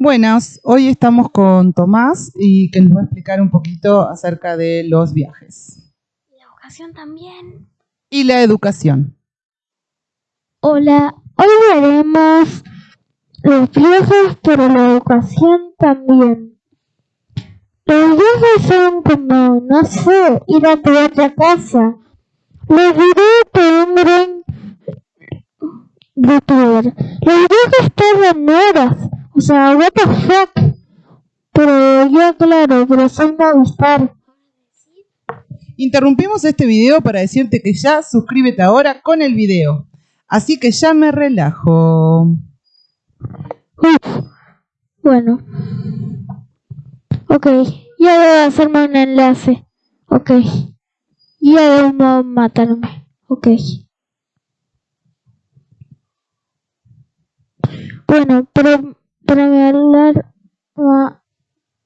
Buenas, hoy estamos con Tomás y que nos va a explicar un poquito acerca de los viajes. La educación también. Y la educación. Hola, hoy veremos los viajes, pero la educación también. Los viajes son como, no sé, ir a tu otra casa. Los videos te un gran youtuber. Los viajes tardan horas. O sea, what the fuck. Pero yo, claro, pero soy Movistar. Interrumpimos este video para decirte que ya suscríbete ahora con el video. Así que ya me relajo. Uf, bueno. Ok, ya debo hacerme un enlace. Ok. Ya debo matarme. Ok. Bueno, pero para hablar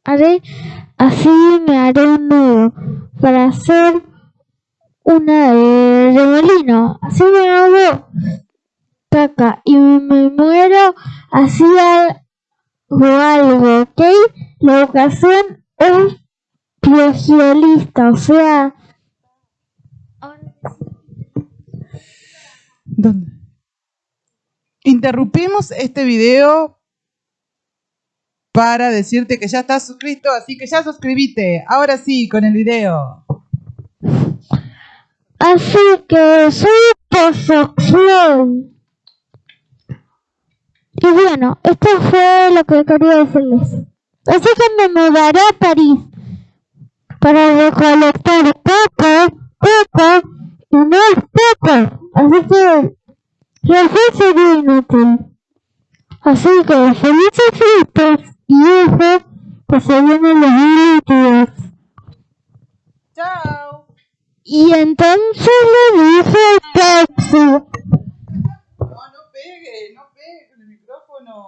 haré así me haré un nudo para hacer una de remolino. Así me hago caca y me muero así o algo, ¿ok? La educación es plagialista, o sea... ¿Dónde? Interrumpimos este video para decirte que ya estás suscrito, así que ya suscribite. Ahora sí, con el video. Así que soy. Y bueno, esto fue lo que quería decirles. Así que me mudaré a París para recolectar poco, poco y más poco. Así que la fe sería inútil. Así que felices fiestas que se vienen los líquidos. Chao. Y entonces le dice Pepsi.